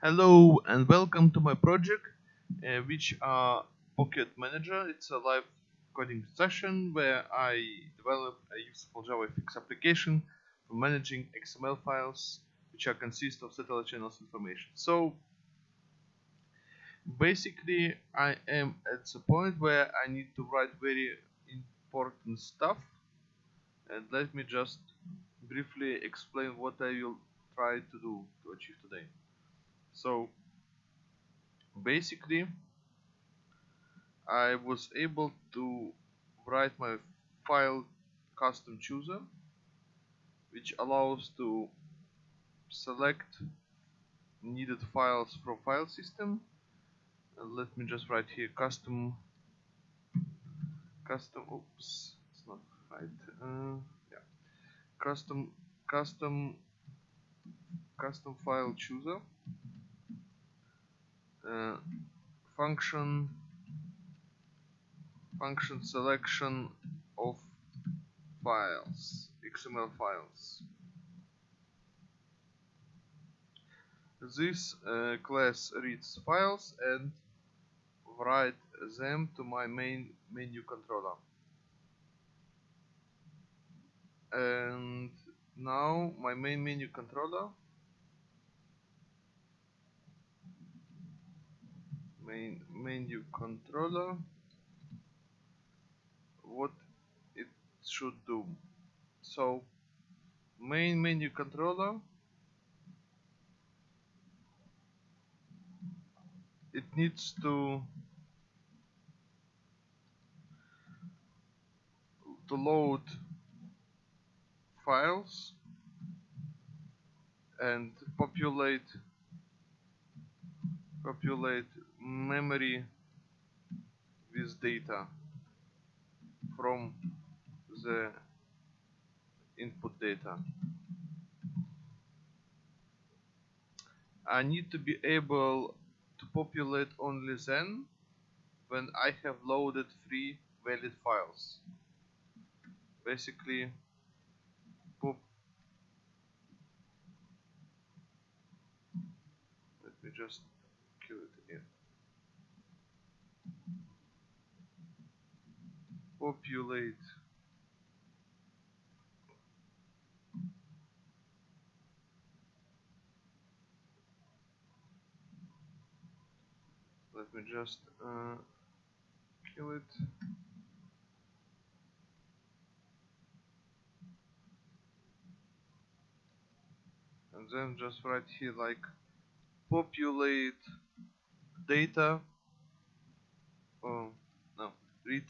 Hello and welcome to my project, uh, which are Pocket Manager. It's a live coding session where I develop a useful JavaFX application for managing XML files, which are consist of satellite channels information. So basically, I am at the point where I need to write very important stuff, and let me just briefly explain what I will try to do to achieve today so basically I was able to write my file custom chooser which allows to select needed files from file system. And let me just write here custom custom oops it's not right uh, yeah. Custom custom custom file chooser uh, function function selection of files XML files. This uh, class reads files and write them to my main menu controller. And now my main menu controller main menu controller what it should do. So main menu controller it needs to to load files and populate populate memory with data from the input data. I need to be able to populate only then when I have loaded three valid files. Basically, pop let me just kill it here. Populate let me just uh, kill it. And then just write here like populate data. Oh no. Read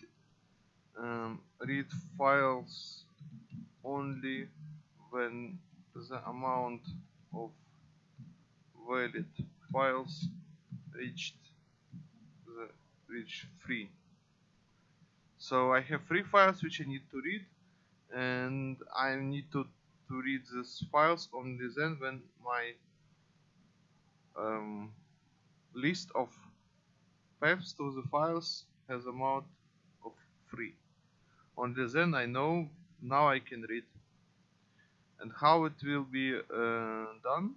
um, read files only when the amount of valid files reached the reach free. So I have three files which I need to read and I need to to read these files only then when my um, list of paths to the files has amount of 3 only then I know now I can read. And how it will be uh, done?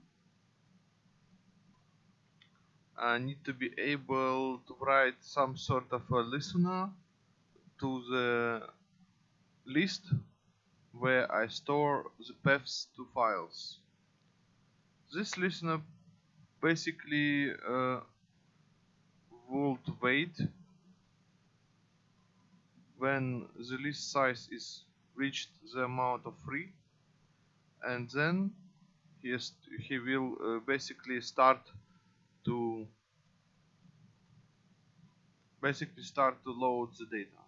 I need to be able to write some sort of a listener to the list where I store the paths to files. This listener basically uh, would wait when the list size is reached the amount of free and then he, he will uh, basically start to basically start to load the data.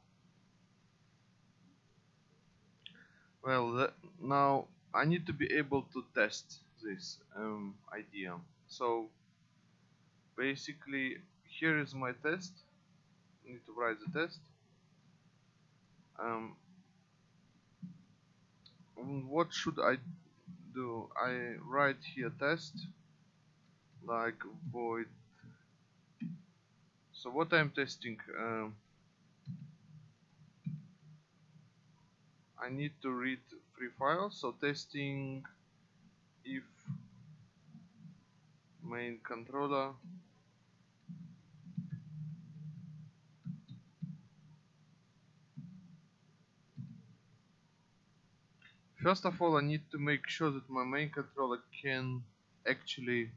Well now I need to be able to test this um, idea. So basically here is my test. I need to write the test um, what should I do? I write here test like void. So what I'm testing um, I need to read three files. So testing if main controller First of all, I need to make sure that my main controller can actually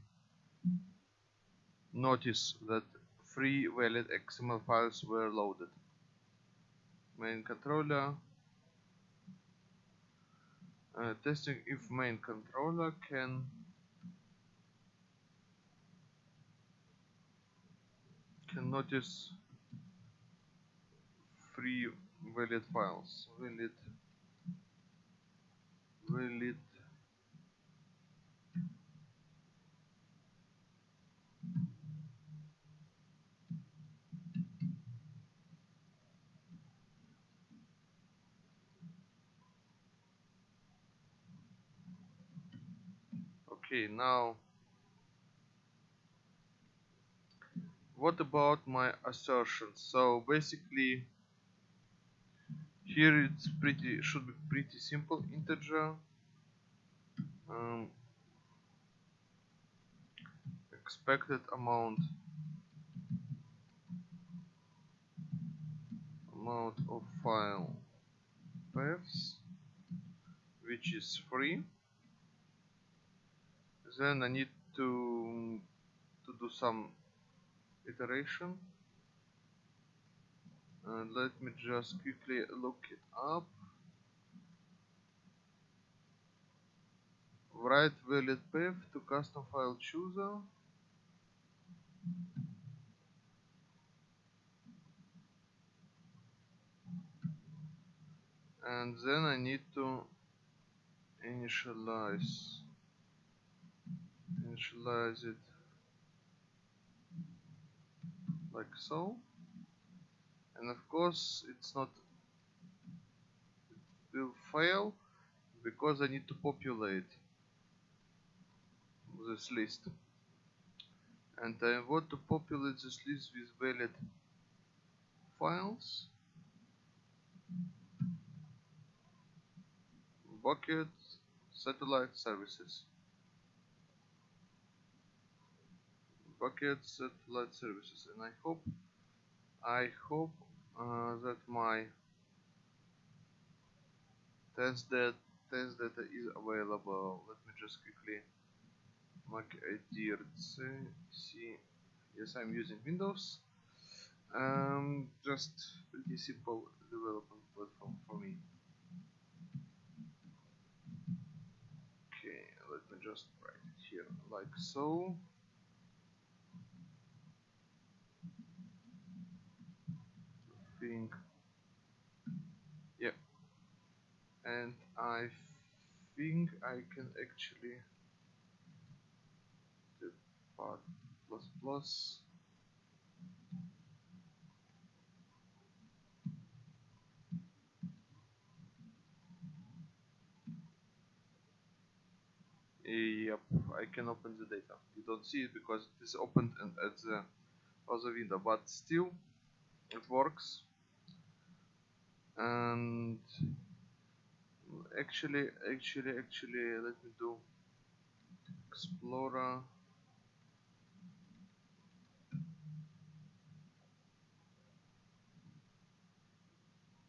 notice that three valid XML files were loaded. Main controller uh, testing if main controller can can notice three valid files valid valid okay now what about my assertions? So basically here it's pretty should be pretty simple integer. Um, expected amount. Amount of file paths which is free. Then I need to to do some iteration and let me just quickly look it up. Write valid path to custom file chooser. And then I need to initialize. Initialize it like so and of course it's not it will fail because I need to populate this list. And I want to populate this list with valid files bucket satellite services. Bucket satellite services. And I hope I hope uh, that my test that test data is available. Let me just quickly make a DRC see yes I'm using Windows. Um, just pretty simple development platform for me. Okay let me just write it here like so yeah. And I think I can actually the part plus plus. Yep, I can open the data. You don't see it because it is opened at the other window, but still it works and actually actually actually let me do explorer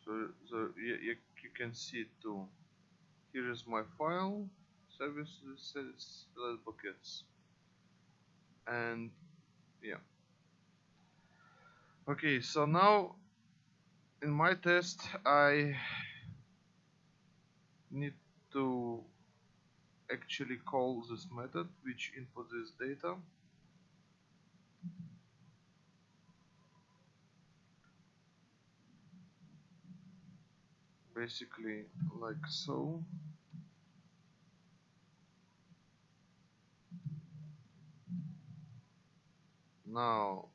so so you, you, can see it too. Here is my file services select buckets. And yeah. Okay so now in my test I need to actually call this method which input this data. Basically like so. Now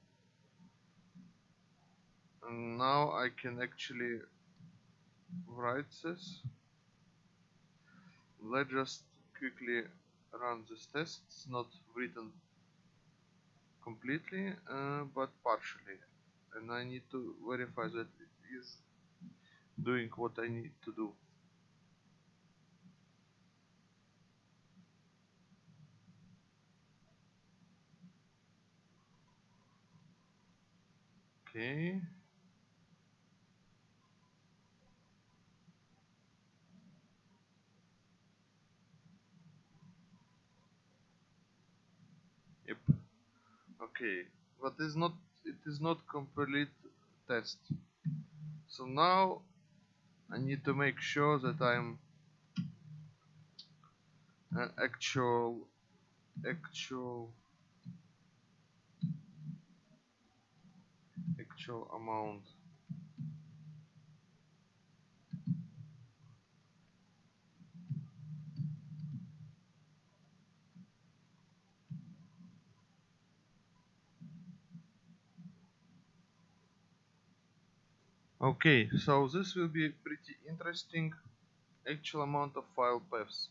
and now I can actually write this. Let's just quickly run this test. It's not written completely uh, but partially. And I need to verify that it is doing what I need to do. Okay. Okay, but is not it is not complete test. So now I need to make sure that I'm an actual actual actual amount Okay, so this will be pretty interesting actual amount of file paths.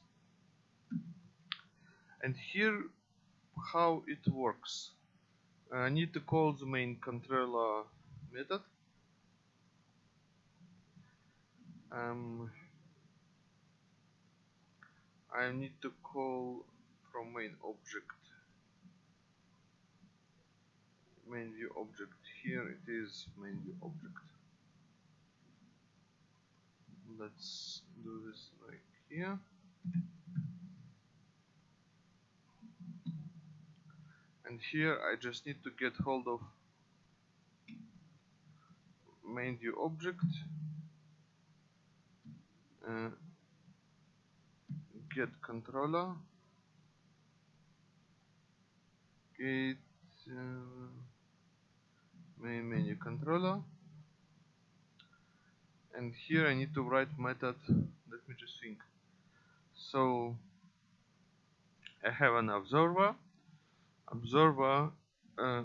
And here how it works. I need to call the main controller method. Um, I need to call from main object main view object here it is main view object let's do this like here. And here I just need to get hold of main view object. Uh, get controller. Get uh, main menu controller and here I need to write method let me just think. So I have an observer. Observer uh,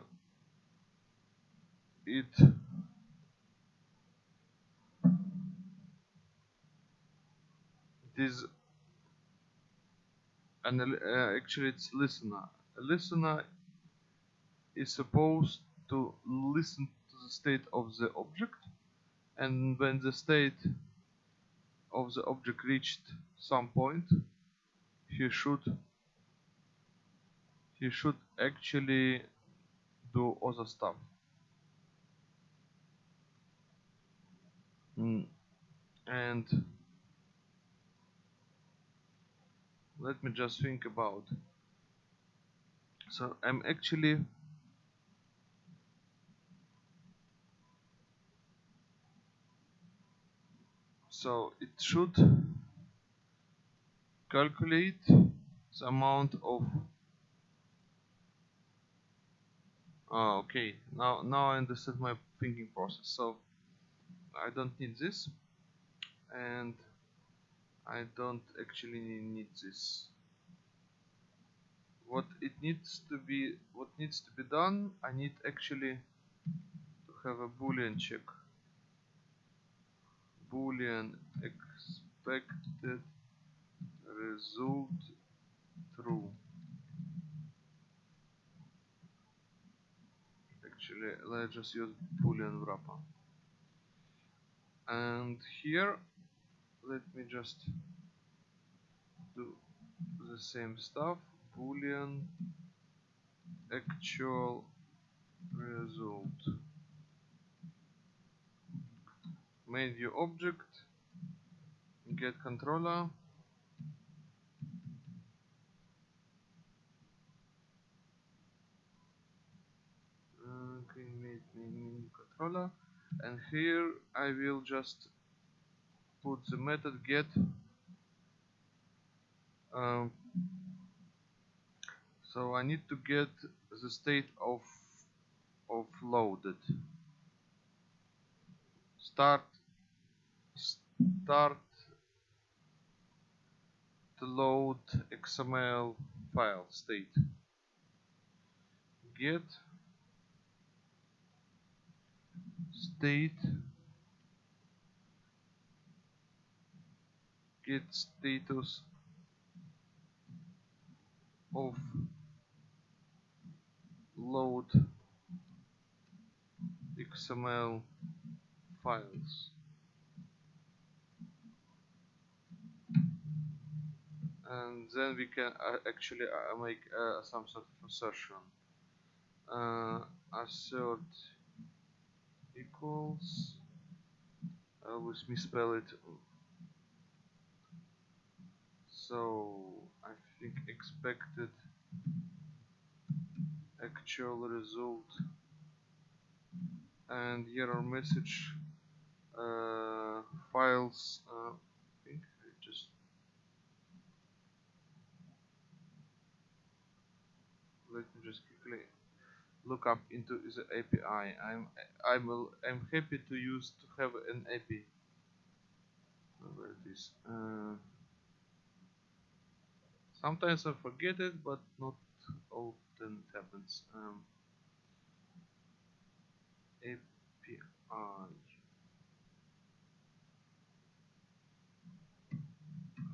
it it is and uh, actually it's listener. A listener is supposed to listen to the state of the object and when the state of the object reached some point he should he should actually do other stuff mm. and let me just think about so I'm actually so it should calculate the amount of oh, okay. Now now I understand my thinking process. So I don't need this and I don't actually need this. What it needs to be what needs to be done I need actually to have a boolean check boolean expected result true. Actually let's just use boolean wrapper. And here let me just do the same stuff. Boolean actual result main view object get controller main controller and here I will just put the method get um, so I need to get the state of of loaded. Start start to load XML file state. Get state. Get status of load XML files and then we can uh, actually uh, make uh, some sort of assertion assert equals I always misspell it. So I think expected actual result and error message uh, files uh, I think I just let me just quickly look up into the API I'm I'm I'm happy to use to have an API where it is uh, sometimes I forget it but not often it happens. Um, API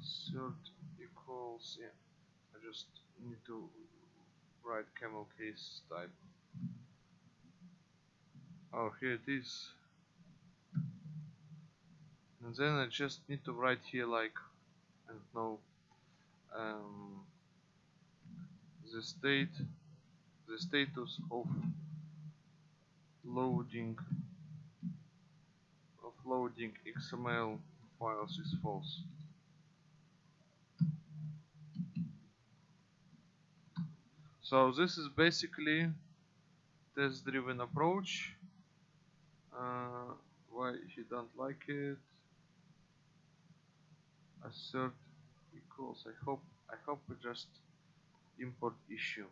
assert equals yeah I just need to write camel case type oh here it is. And then I just need to write here like I don't know um, the state the status of loading of loading XML files is false. So this is basically test driven approach. Uh, why he don't like it assert equals I hope I hope we just import issue.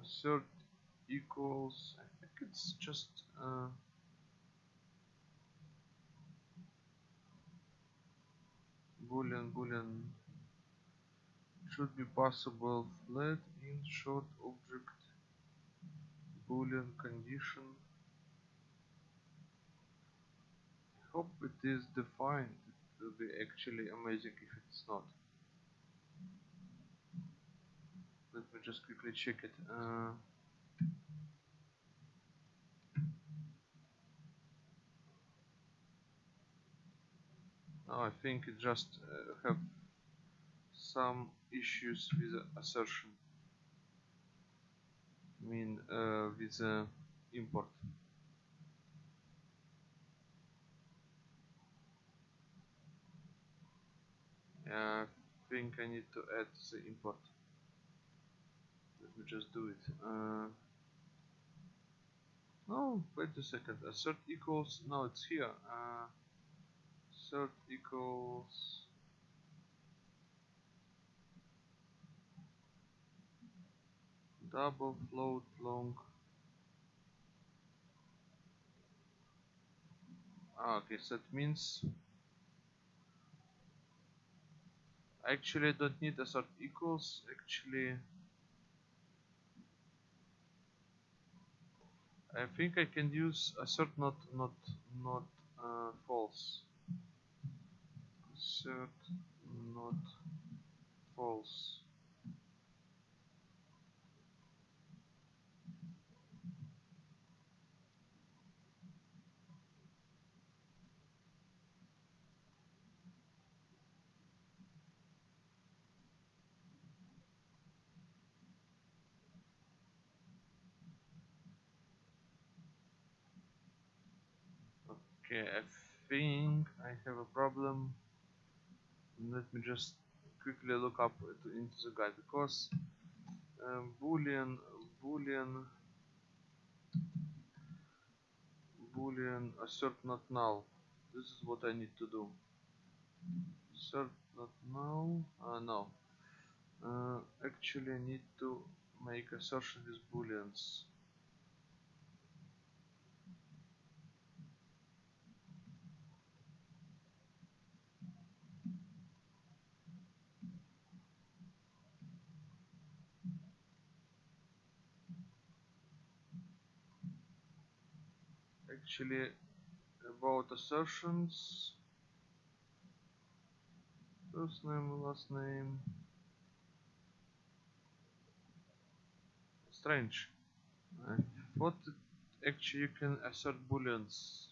Assert equals I think it's just uh, boolean boolean should be possible. Flat in short object boolean condition. Hope it is defined it will be actually amazing if it's not. Let me just quickly check it uh, I think it just uh, have some issues with assertion I mean uh, with the import. I think I need to add the import. Let me just do it. Uh, no wait a second. Assert equals no it's here. Uh, assert equals double float long. Ah, okay so that means actually I don't need assert equals actually. I think I can use assert not not not uh, false. Assert not false Okay, I think I have a problem. Let me just quickly look up into the guide because um, boolean boolean boolean assert not null. This is what I need to do. Assert not null. Uh, no. Uh, actually, I need to make assertion with booleans. Actually about assertions. First name last name. Strange. Thought actually you can assert booleans?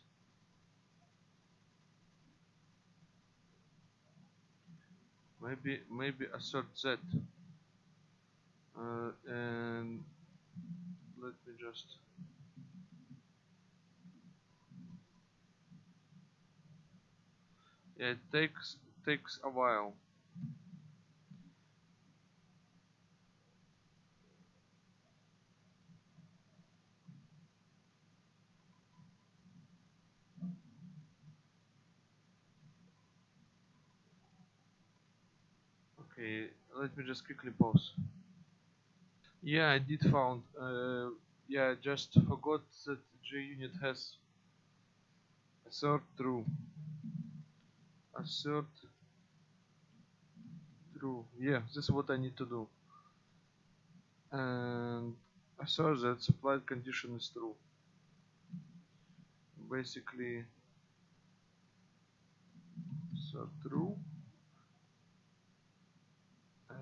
Maybe maybe assert z. Uh, and let me just yeah it takes takes a while. Okay let me just quickly pause. Yeah I did found uh, yeah I just forgot that JUnit has assert true assert true. Yeah this is what I need to do. And assert that supplied condition is true. Basically so true. Uh,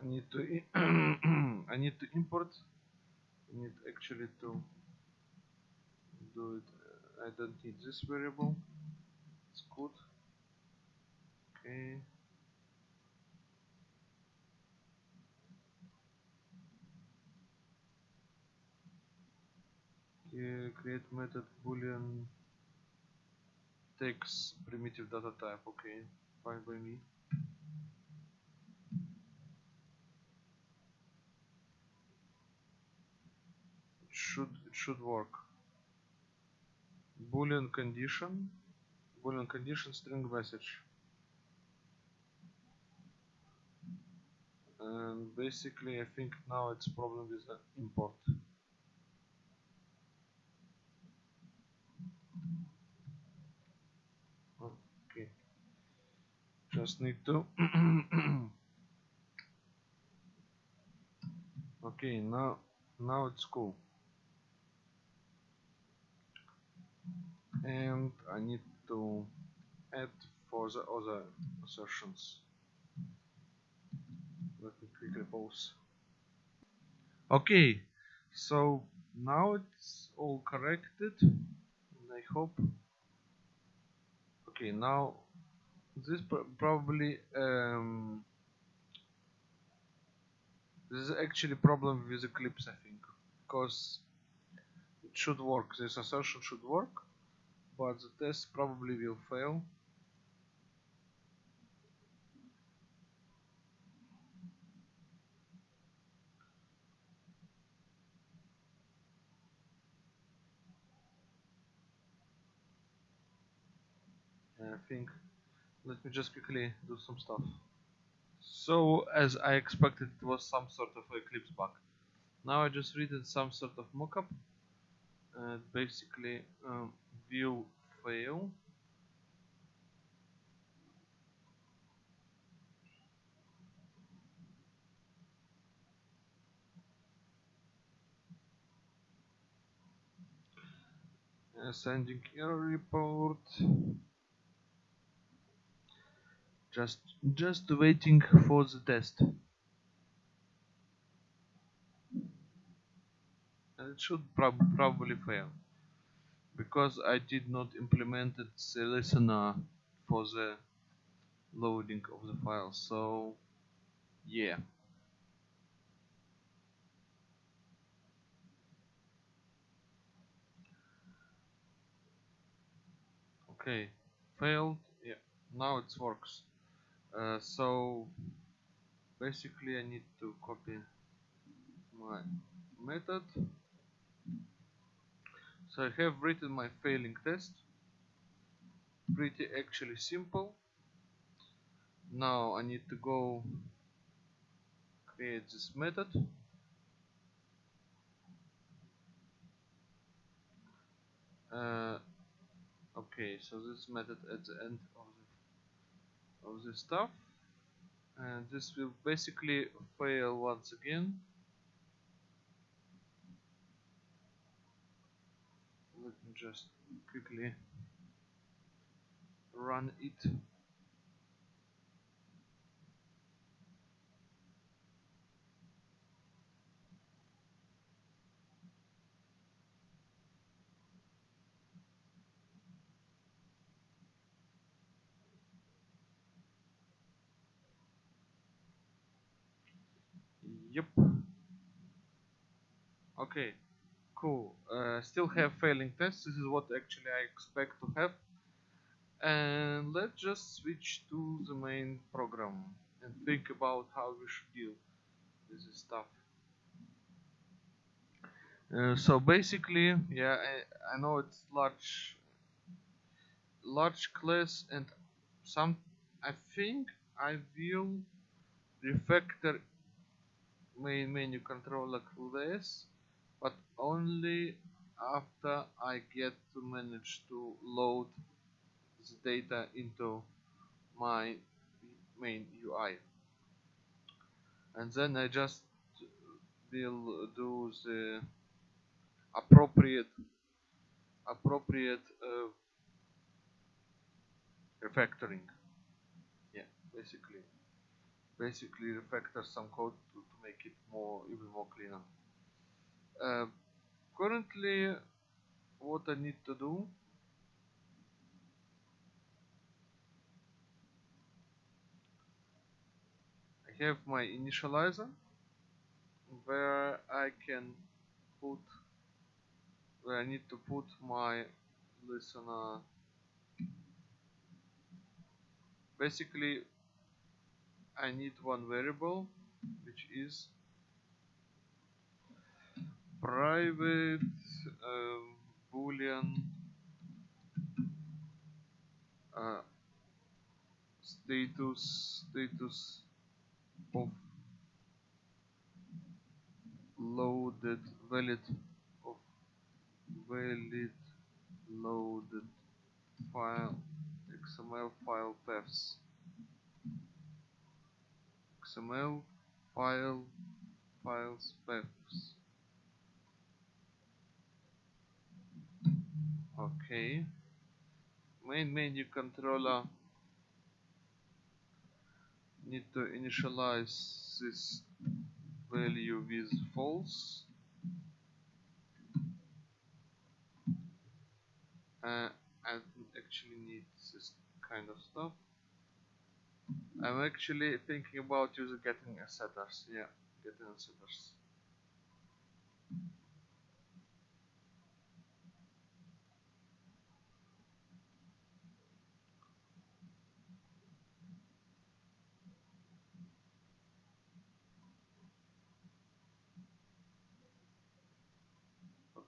I need to I need to import. I need actually to do it. I don't need this variable. It's good okay okay э, create method boolean takes primitive data type. Okay fine by me. It should it should work. Boolean condition. Boolean condition string message and basically I think now it's problem with uh, the import. Okay. Just need to okay now now it's cool. And I need to add for the other assertions let me quickly pause okay so now it's all corrected and I hope okay now this pr probably um, this is actually problem with Eclipse I think because it should work this assertion should work but the test probably will fail I think. Let me just quickly do some stuff. So as I expected it was some sort of Eclipse bug. Now I just read some sort of mockup. And basically um, view fail. Uh, sending error report just just waiting for the test. And it should prob probably fail. Because I did not implement the listener for the loading of the file so yeah. Okay. Failed? Yeah. Now it works uh, so basically I need to copy my method. So I have written my failing test. Pretty actually simple. Now I need to go create this method. Uh, okay so this method at the end of the stuff. And this will basically fail once again. Let me just quickly run it Yep. Okay cool. Uh, still have failing tests. This is what actually I expect to have. And let's just switch to the main program and think about how we should deal with this stuff. Uh, so basically yeah I, I know it's large large class and some I think I will refactor main menu controller class but only after I get to manage to load the data into my main UI and then I just will do the appropriate appropriate uh, refactoring. Yeah basically basically refactor some code to, to make it more even more cleaner currently what I need to do I have my initializer where I can put where I need to put my listener. Basically I need one variable which is private uh, boolean uh, status status of loaded valid of valid loaded file XML file paths. XML file files paths okay main menu controller. Need to initialize this value with false. Uh, I actually need this kind of stuff. I'm actually thinking about using getting a setters. Yeah getting setters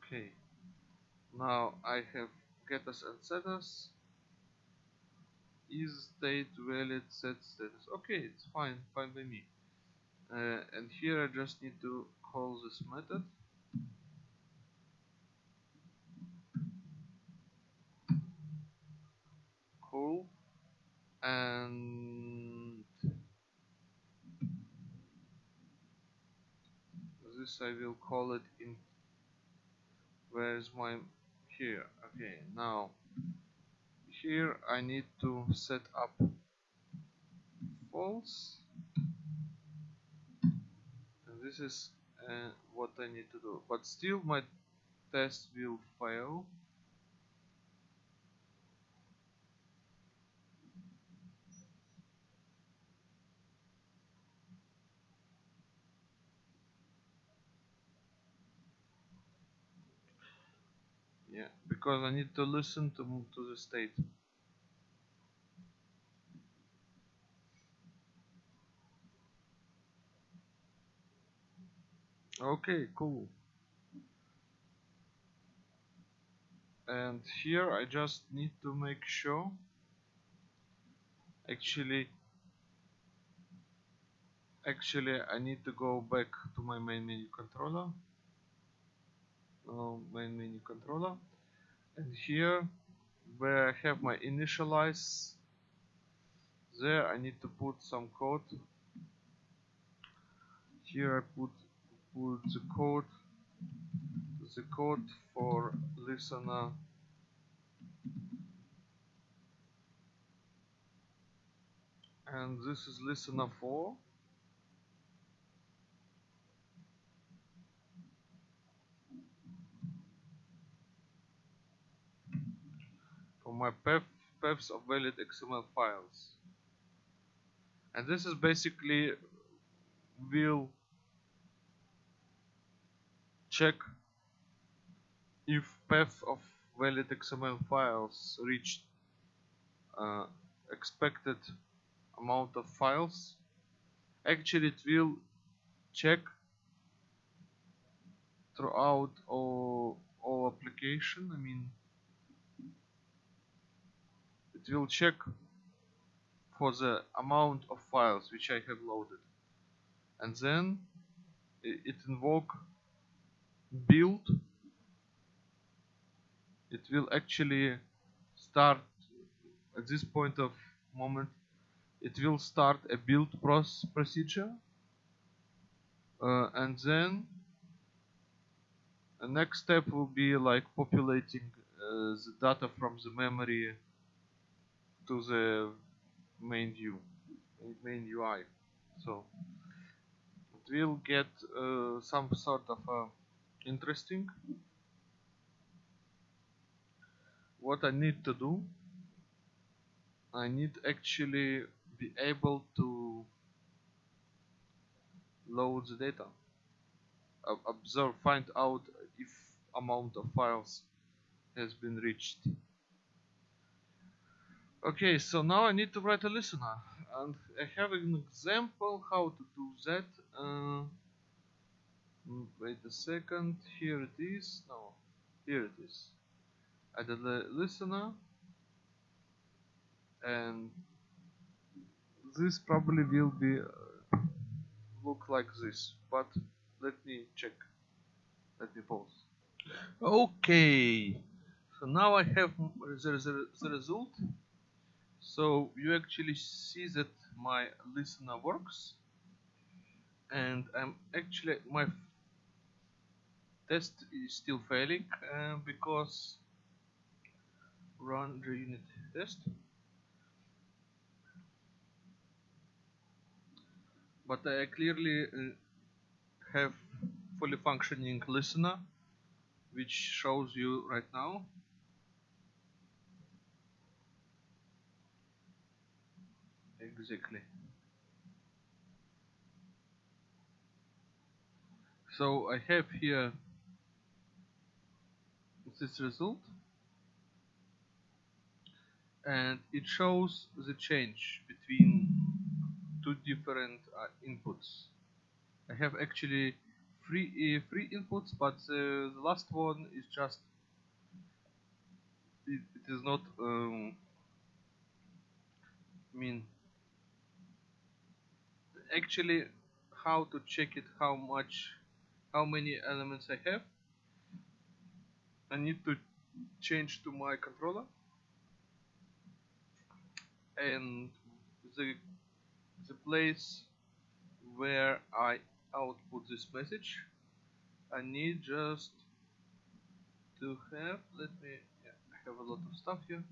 okay. Now I have getters and setters. Is state valid set status? Okay it's fine fine by me. Uh, and here I just need to call this method. Cool and this I will call it in where's my here okay now here I need to set up false. And this is uh, what I need to do but still my test will fail yeah. Because I need to listen to to the state. Okay cool. And here I just need to make sure actually actually I need to go back to my main menu controller. Uh, main menu controller and here where I have my initialize there I need to put some code. Here I put put the code the code for listener. And this is listener 4 my path, paths of valid XML files. And this is basically will check if path of valid XML files reached uh, expected amount of files. Actually it will check throughout all, all application I mean will check for the amount of files which I have loaded. And then it invoke build. It will actually start at this point of moment it will start a build process procedure. Uh, and then the next step will be like populating uh, the data from the memory to the main view main UI so it will get uh, some sort of uh, interesting. What I need to do I need actually be able to load the data. Observe find out if amount of files has been reached okay so now I need to write a listener and I have an example how to do that uh, mm, wait a second here it is no here it is. Add a listener and this probably will be uh, look like this but let me check let me pause. Okay so now I have the, the, the result so you actually see that my listener works and I'm actually my test is still failing uh, because run the unit test. But I clearly uh, have fully functioning listener which shows you right now exactly so I have here this result and it shows the change between two different uh, inputs. I have actually three uh, three inputs, but uh, the last one is just it, it is not. Um, mean, actually, how to check it? How much? How many elements I have? I need to change to my controller and the the place where I output this message I need just to have let me yeah, I have a lot of stuff here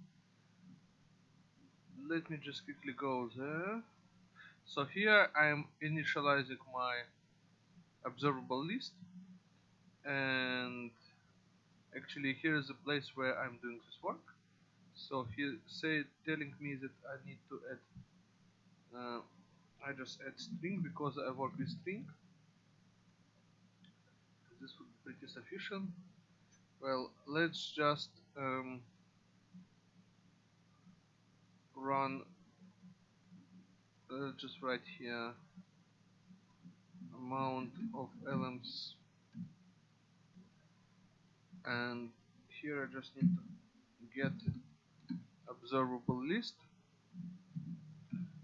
let me just quickly go there so here I am initializing my observable list. And actually here is the place where I'm doing this work. So here say telling me that I need to add uh, I just add string because I work with string. This would be pretty sufficient. Well let's just um, run uh, just write here. Amount of elements and here I just need to get observable list.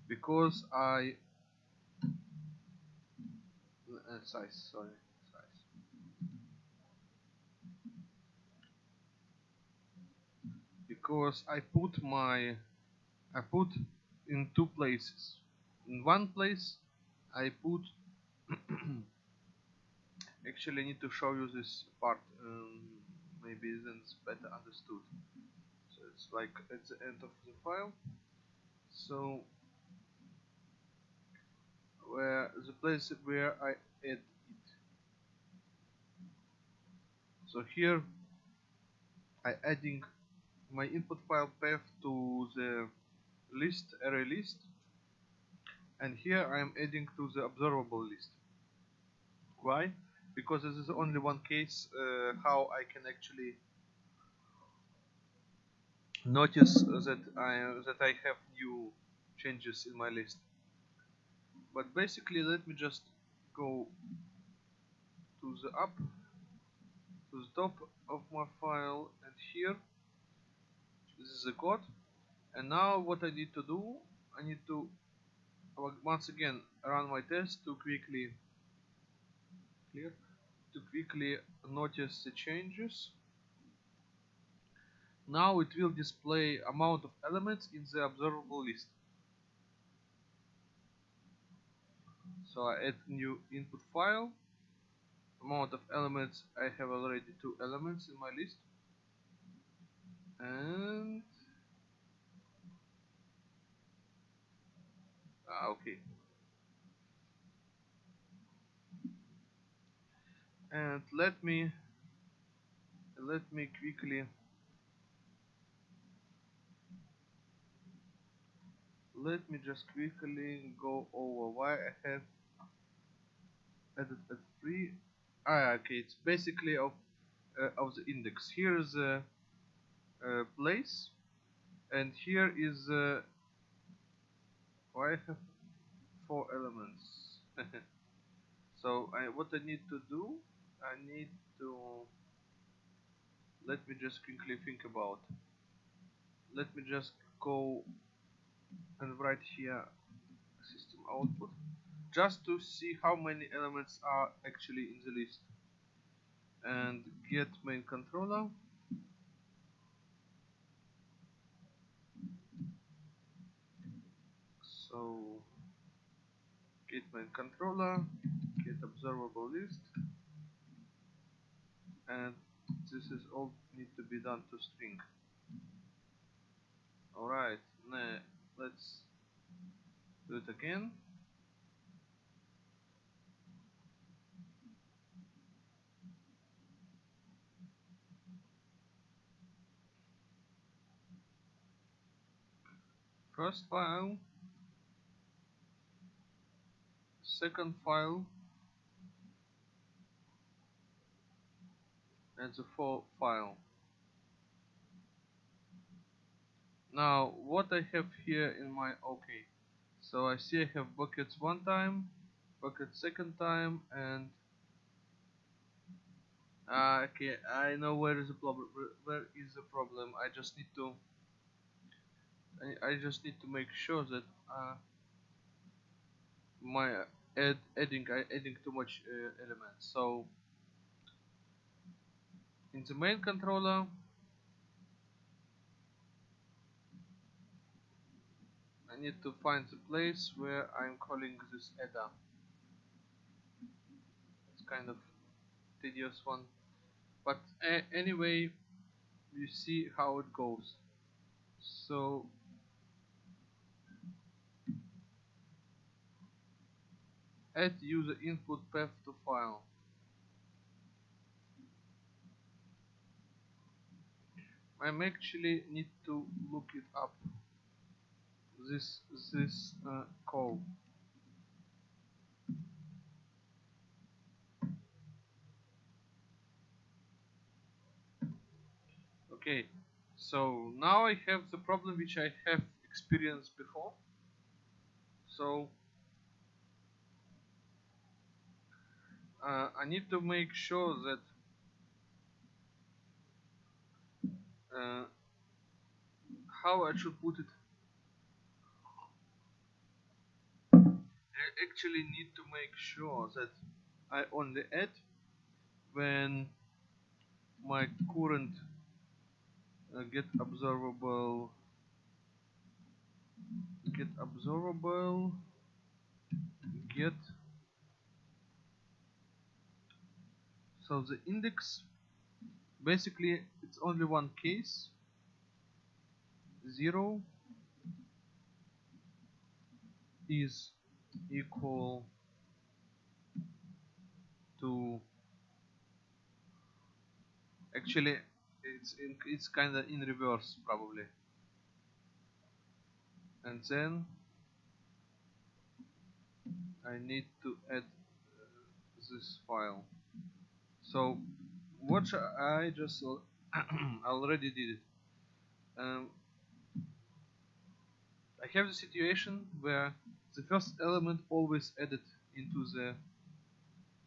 Because I uh, size sorry size. Because I put my I put in two places in one place I put actually I need to show you this part um, maybe then it's better understood. So it's like at the end of the file. So where the place where I add it. So here I adding my input file path to the list array list and here I am adding to the observable list. Why? Because this is only one case uh, how I can actually notice that I that I have new changes in my list. But basically let me just go to the up to the top of my file and here. This is the code. And now what I need to do I need to once again run my test to quickly clear to quickly notice the changes. Now it will display amount of elements in the observable list. So I add new input file. Amount of elements I have already two elements in my list. And ah, okay and let me let me quickly let me just quickly go over why I have added a three. Ah okay it's basically of uh, of the index. Here is a, a place and here is uh, why? Four elements. So I, what I need to do I need to let me just quickly think about. Let me just go and write here system output just to see how many elements are actually in the list. And get main controller so get main controller get observable list and this is all need to be done to string. Alright let's do it again. First file second file. And the full file. Now what I have here in my okay. So I see I have buckets one time bucket second time and uh, okay I know where is the problem where is the problem. I just need to I, I just need to make sure that uh, my add, adding adding too much uh, elements so in the main controller I need to find the place where I'm calling this adder. It's kind of tedious one. But anyway you see how it goes. So add user input path to file. I'm actually need to look it up. This this uh, call. Okay so now I have the problem which I have experienced before. So uh, I need to make sure that uh, how I should put it. I actually need to make sure that I only add when my current uh, get observable get observable get so the index. Basically it's only one case. 0 is equal to actually it's in, it's kind of in reverse probably. And then I need to add uh, this file so what I just already did it. Um, I have the situation where the first element always added into the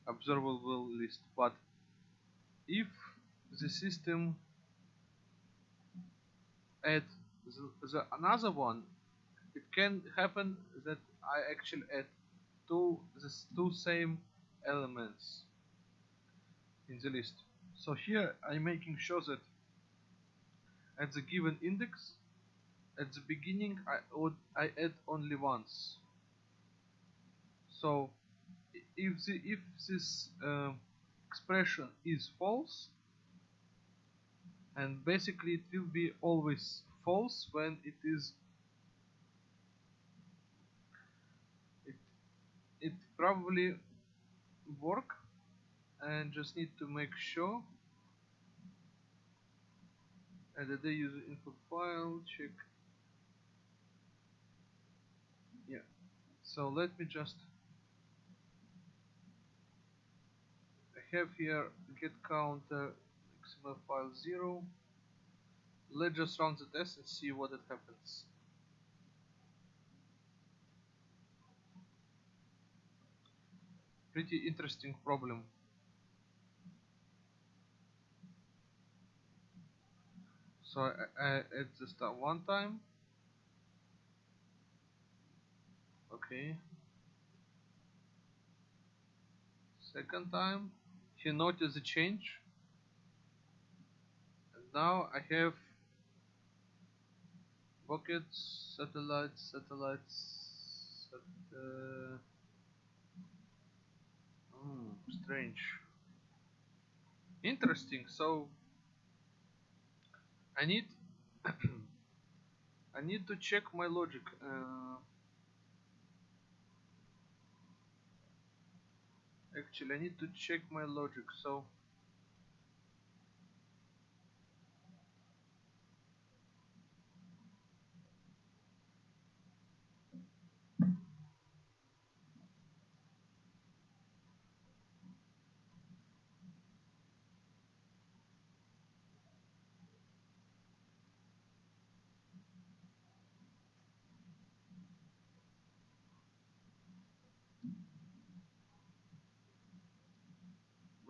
observable list but if the system add the, the another one it can happen that I actually add two the two same elements in the list. So here I'm making sure that at the given index at the beginning I would I add only once. So if the if this uh, expression is false and basically it will be always false when it is it it probably work and just need to make sure and the user input file check. Yeah. So let me just have here get counter XML file 0 let's just run the test and see what it happens. Pretty interesting problem so I, I add the stuff one time. Okay. Second time he noticed the change. And now I have buckets satellites satellites sat uh, hmm, strange. Interesting. So I need I need to check my logic uh, actually I need to check my logic so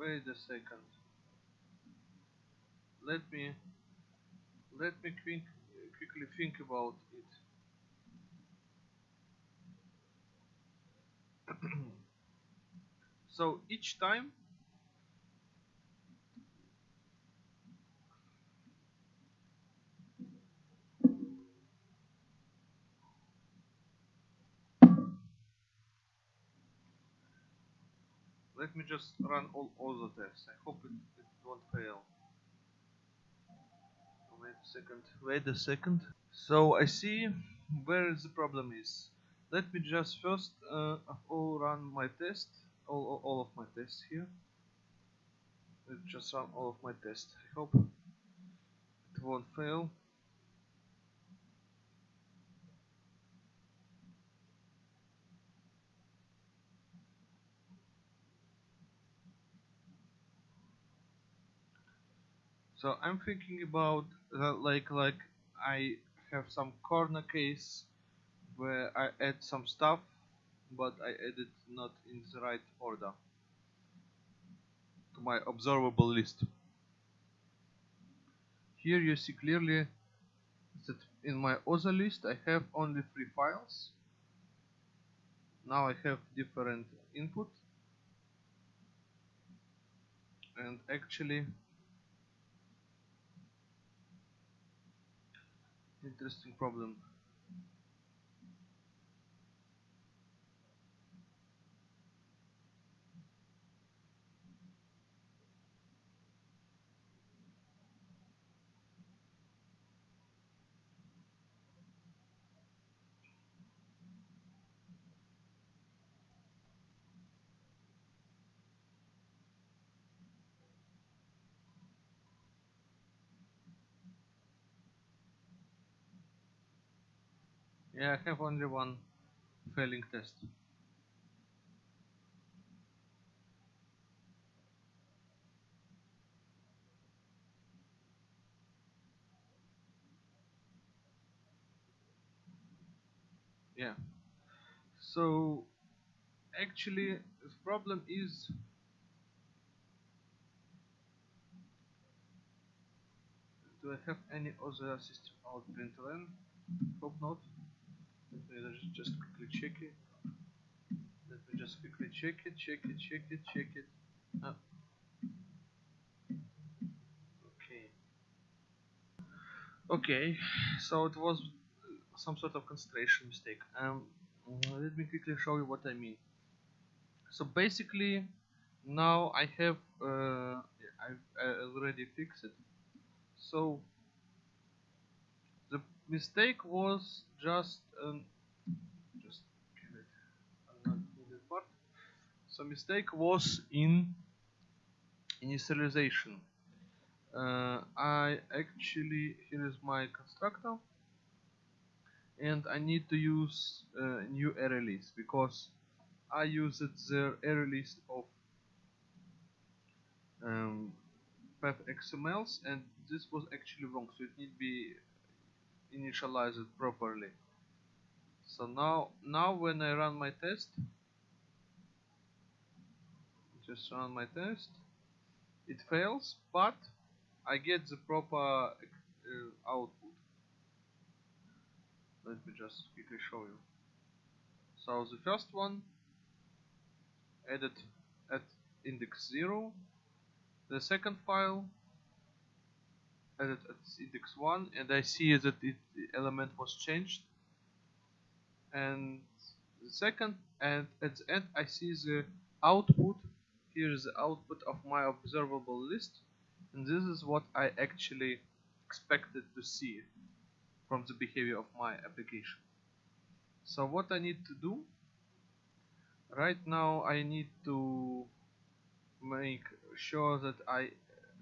wait a second. Let me let me quick, quickly think about it. So each time let me just run all other tests. I hope it, it won't fail. Wait a second. Wait a second. So I see where the problem is. Let me just first uh, all run my test, all, all, all of my tests here. Let's just run all of my tests. I hope it won't fail. So I'm thinking about uh, like like I have some corner case where I add some stuff but I add it not in the right order to my observable list. Here you see clearly that in my other list I have only three files. Now I have different input. And actually interesting problem. I have only one failing test. Yeah. So actually the problem is do I have any other system out println? Hope not let me just quickly check it let me just quickly check it check it check it check it okay okay so it was some sort of concentration mistake. Um let me quickly show you what I mean. So basically now I have uh, I've I already fixed it. So mistake was just um, just part. So mistake was in initialization. Uh, I actually here is my constructor and I need to use uh, new array list because I used the array list of um, XMLs and this was actually wrong. So it need to be it properly. So now now when I run my test just run my test it fails but I get the proper uh, output. Let me just quickly show you. So the first one added at index 0 the second file added at index 1 and I see that it, the element was changed. And the second and at the end I see the output. Here is the output of my observable list and this is what I actually expected to see from the behavior of my application. So what I need to do right now I need to make sure that I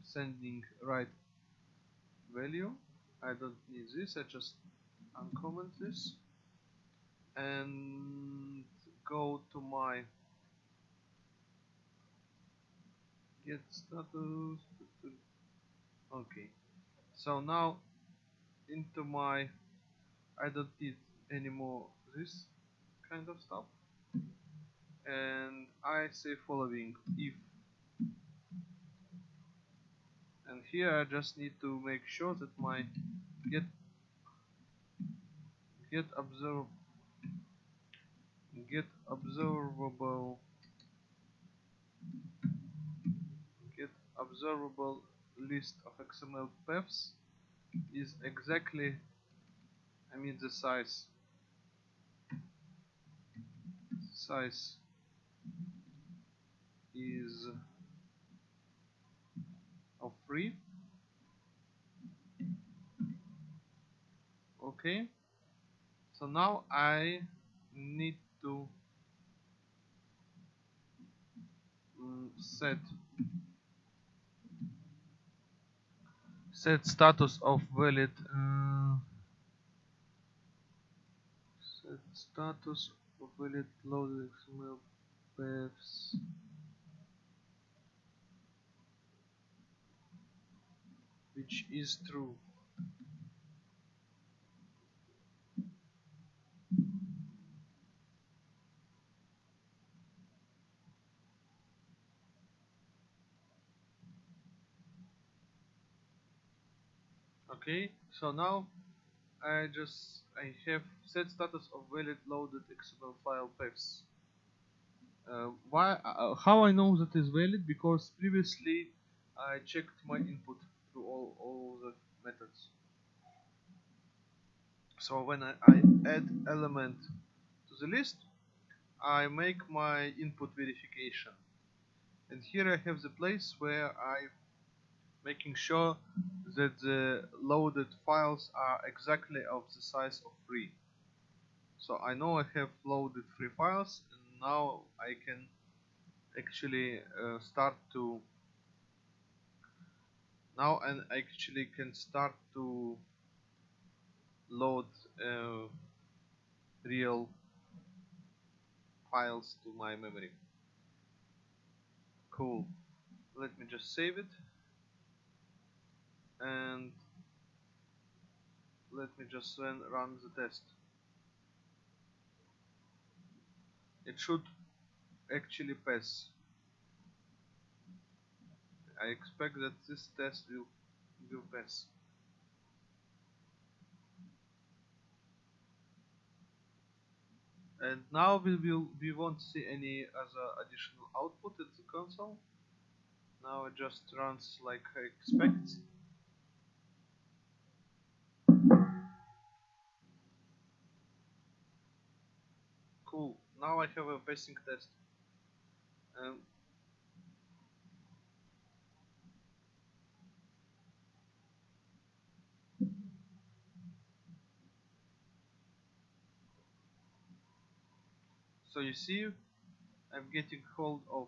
sending right value I don't need this I just uncomment this and go to my get status. Okay. So now into my I don't need anymore this kind of stuff. And I say following. If and here I just need to make sure that my get get observe get observable get observable list of XML paths is exactly I mean the size. Size is of free. Okay. So now I need to um, set set status of valid uh, set status of valid loaded XML paths which is true. Okay so now I just I have set status of valid loaded XML file paths. Uh, why uh, how I know that is valid? Because previously I checked my input all, all the methods so when I, I add element to the list I make my input verification and here I have the place where I'm making sure that the loaded files are exactly of the size of 3. So I know I have loaded 3 files and now I can actually uh, start to now and actually can start to load uh, real files to my memory. Cool. Let me just save it and let me just run, run the test it should actually pass. I expect that this test will will pass. And now we will we won't see any other additional output at the console. Now it just runs like I expect. Cool. Now I have a passing test. Um, so you see I'm getting hold of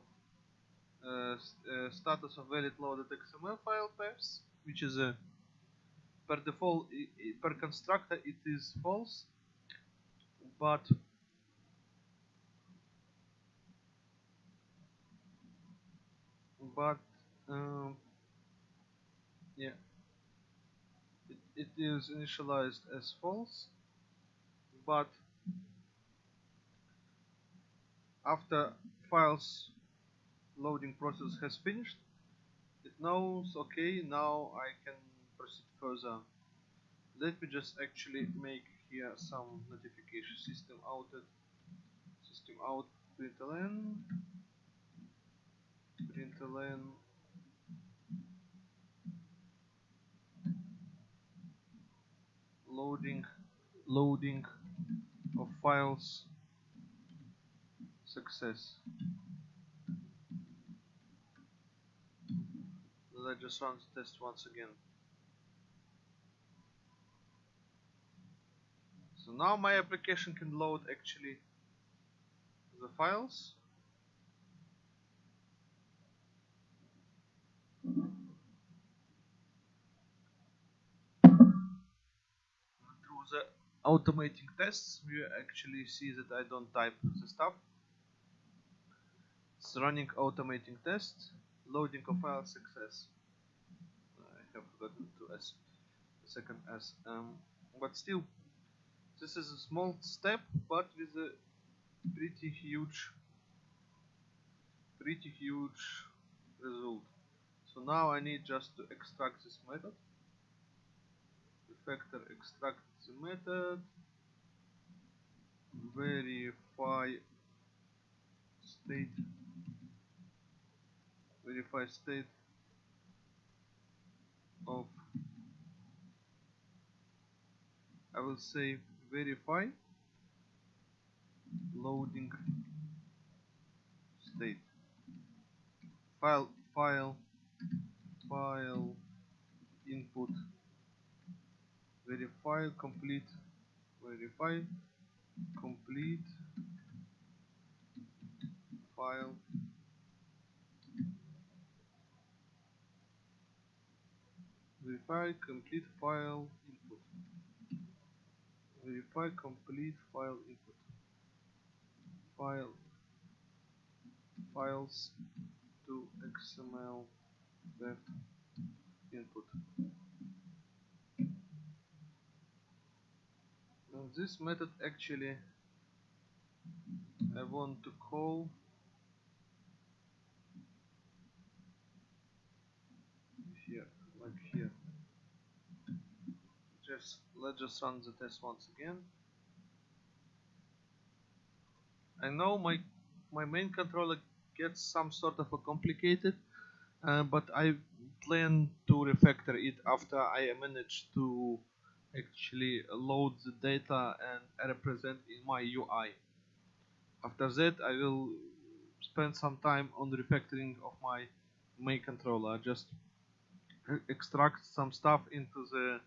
uh, uh, status of valid loaded XML file paths which is a per default per constructor it is false but but um, yeah it, it is initialized as false but after files loading process has finished. It knows okay now I can proceed further. Let me just actually make here some notification system outed. System out println println loading loading of files success. Let's just run the test once again. So now my application can load actually the files. Through the automating tests, we actually see that I don't type the stuff. Running automating test, loading of file success. I have forgotten to S, the second S. Um, but still, this is a small step, but with a pretty huge, pretty huge result. So now I need just to extract this method. Refactor extract the method, verify state verify state of I will say verify loading state. File file file input. Verify complete verify complete file verify complete file input. Verify complete file input. File. Files to XML that input. Now this method actually I want to call here like here just let's just run the test once again. I know my my main controller gets some sort of a complicated uh, but I plan to refactor it after I manage to actually load the data and represent in my UI after that I will spend some time on refactoring of my main controller. Just extract some stuff into the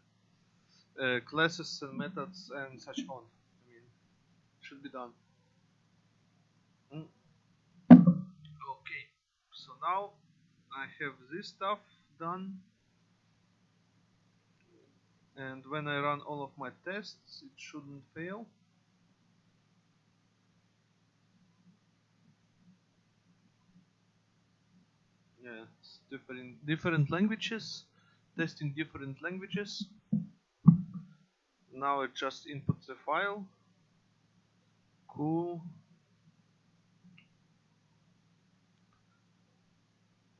uh, classes and methods and such on. I mean, should be done. Mm. Okay, so now I have this stuff done. And when I run all of my tests, it shouldn't fail. Yeah, different different languages, testing different languages now it just inputs the file. Cool.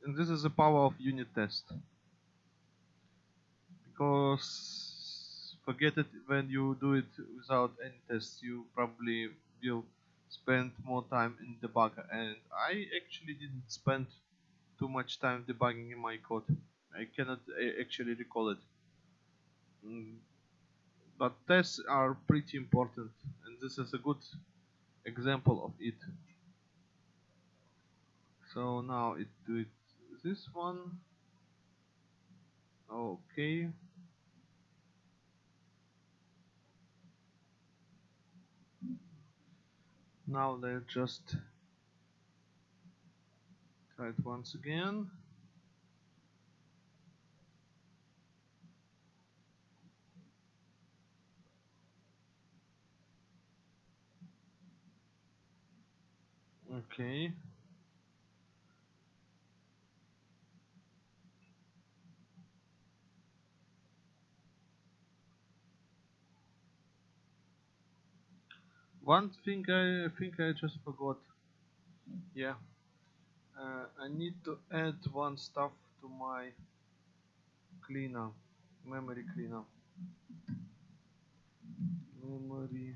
And this is the power of unit test. Because forget it when you do it without any tests you probably will spend more time in debugger and I actually didn't spend too much time debugging in my code. I cannot eh, actually recall it. Mm but tests are pretty important and this is a good example of it. So now it do it this one okay. Now let's just try it once again okay one thing I think I just forgot. Yeah. Uh, I need to add one stuff to my cleaner memory cleaner. Memory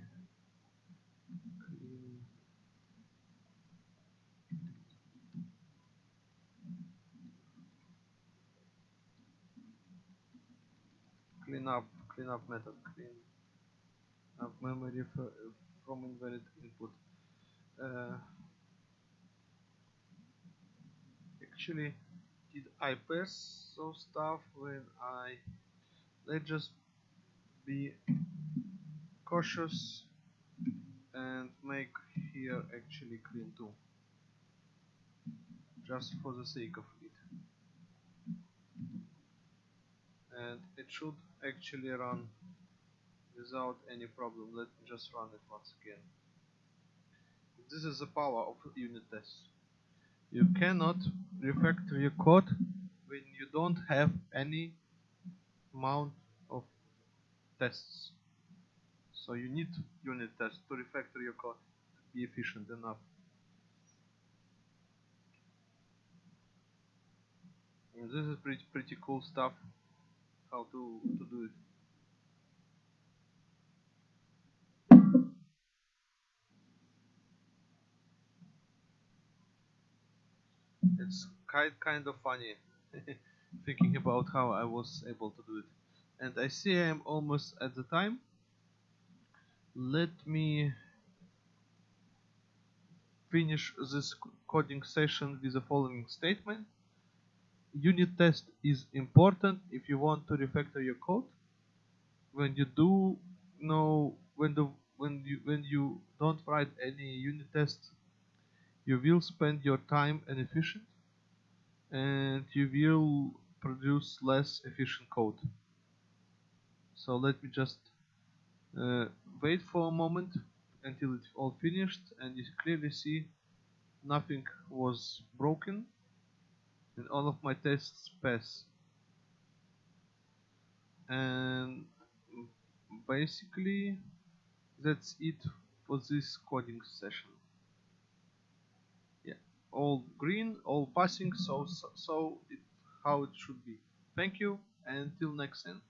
clean up clean up method clean up memory from invalid input. Uh, actually did I pass some stuff when I let's just be cautious and make here actually clean too. Just for the sake of it. And it should actually run without any problem. Let me just run it once again. This is the power of unit tests you cannot refactor your code when you don't have any amount of tests. So you need unit tests to refactor your code to be efficient enough. And this is pretty pretty cool stuff how to to do it. It's kind kind of funny thinking about how I was able to do it. And I see I am almost at the time. Let me finish this coding session with the following statement unit test is important if you want to refactor your code. When you do know when the when you when you don't write any unit tests you will spend your time inefficient and you will produce less efficient code. So let me just uh, wait for a moment until it's all finished and you clearly see nothing was broken and all of my tests pass and basically that's it for this coding session. Yeah all green all passing so so, so it, how it should be. Thank you and until next time